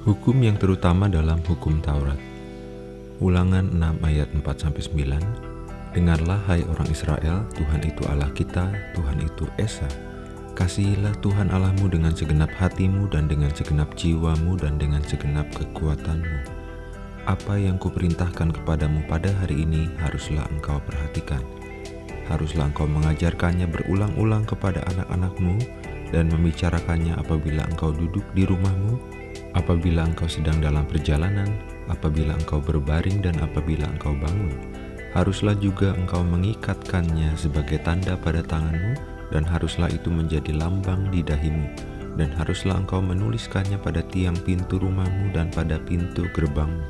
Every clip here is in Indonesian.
Hukum yang terutama dalam hukum Taurat. Ulangan 6 ayat 4-9 Dengarlah hai orang Israel, Tuhan itu Allah kita, Tuhan itu Esa. Kasihilah Tuhan Allahmu dengan segenap hatimu dan dengan segenap jiwamu dan dengan segenap kekuatanmu. Apa yang kuperintahkan kepadamu pada hari ini haruslah engkau perhatikan. Haruslah engkau mengajarkannya berulang-ulang kepada anak-anakmu dan membicarakannya apabila engkau duduk di rumahmu, apabila engkau sedang dalam perjalanan, apabila engkau berbaring dan apabila engkau bangun. Haruslah juga engkau mengikatkannya sebagai tanda pada tanganmu dan haruslah itu menjadi lambang di dahimu dan haruslah engkau menuliskannya pada tiang pintu rumahmu dan pada pintu gerbangmu.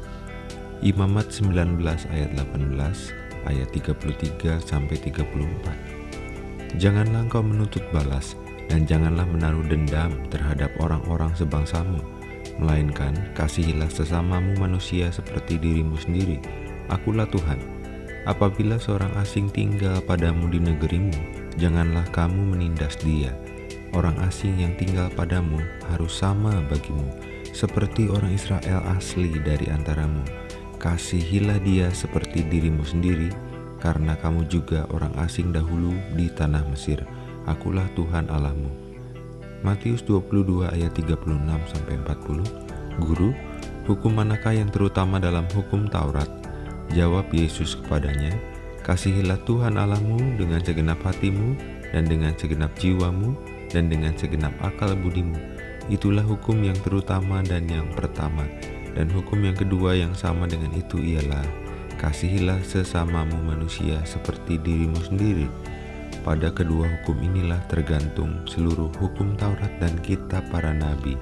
Imamat 19 ayat 18 ayat 33 sampai 34. Janganlah engkau menuntut balas dan janganlah menaruh dendam terhadap orang-orang sebangsamu melainkan kasihilah sesamamu manusia seperti dirimu sendiri. Akulah Tuhan. Apabila seorang asing tinggal padamu di negerimu, janganlah kamu menindas dia. Orang asing yang tinggal padamu harus sama bagimu, seperti orang Israel asli dari antaramu. Kasihilah dia seperti dirimu sendiri, karena kamu juga orang asing dahulu di tanah Mesir. Akulah Tuhan Allahmu. Matius 22 ayat 36 sampai 40. Guru, hukum manakah yang terutama dalam hukum Taurat? Jawab Yesus kepadanya, Kasihilah Tuhan Allahmu dengan segenap hatimu dan dengan segenap jiwamu dan dengan segenap akal budimu. Itulah hukum yang terutama dan yang pertama. Dan hukum yang kedua yang sama dengan itu ialah Kasihilah sesamamu manusia seperti dirimu sendiri. Pada kedua hukum inilah tergantung seluruh hukum Taurat dan kitab para nabi.